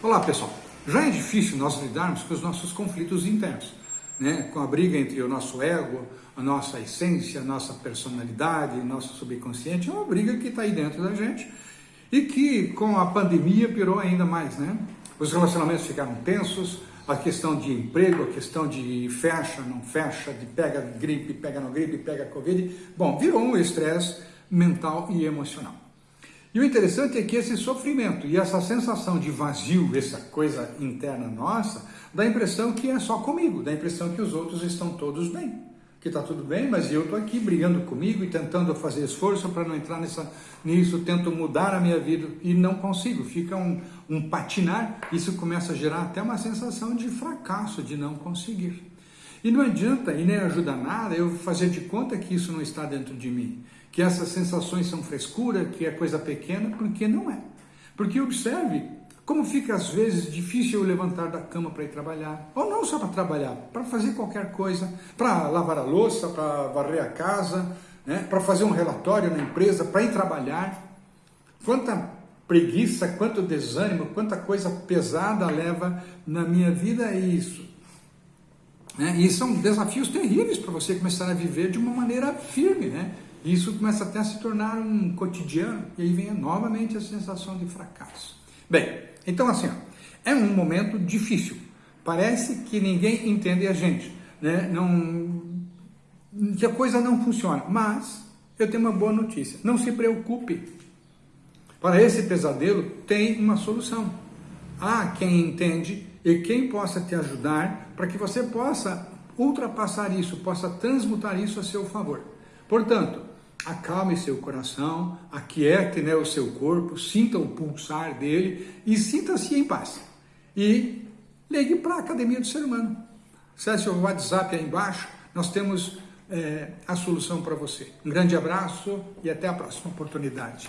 Olá pessoal, já é difícil nós lidarmos com os nossos conflitos internos, né? com a briga entre o nosso ego, a nossa essência, a nossa personalidade, nosso subconsciente, é uma briga que está aí dentro da gente e que com a pandemia pirou ainda mais, né? Os relacionamentos ficaram tensos, a questão de emprego, a questão de fecha, não fecha, de pega gripe, pega não gripe, pega covid, bom, virou um estresse mental e emocional. E o interessante é que esse sofrimento e essa sensação de vazio, essa coisa interna nossa, dá a impressão que é só comigo, dá a impressão que os outros estão todos bem. Que está tudo bem, mas eu estou aqui brigando comigo e tentando fazer esforço para não entrar nessa, nisso, tento mudar a minha vida e não consigo. Fica um, um patinar, isso começa a gerar até uma sensação de fracasso, de não conseguir. E não adianta e nem ajuda nada eu fazer de conta que isso não está dentro de mim, que essas sensações são frescura, que é coisa pequena, porque não é. Porque observe como fica às vezes difícil eu levantar da cama para ir trabalhar, ou não só para trabalhar, para fazer qualquer coisa, para lavar a louça, para varrer a casa, né? para fazer um relatório na empresa, para ir trabalhar. Quanta preguiça, quanto desânimo, quanta coisa pesada leva na minha vida isso. Né? E são desafios terríveis para você começar a viver de uma maneira firme, né? E isso começa até a se tornar um cotidiano, e aí vem novamente a sensação de fracasso. Bem, então assim, ó, é um momento difícil. Parece que ninguém entende a gente, né? Não, que a coisa não funciona. Mas eu tenho uma boa notícia. Não se preocupe. Para esse pesadelo tem uma solução. Há quem entende e quem possa te ajudar para que você possa ultrapassar isso, possa transmutar isso a seu favor. Portanto, acalme seu coração, aquiete né, o seu corpo, sinta o pulsar dele e sinta-se em paz. E ligue para a Academia do Ser Humano. Acesse o WhatsApp aí embaixo, nós temos é, a solução para você. Um grande abraço e até a próxima oportunidade.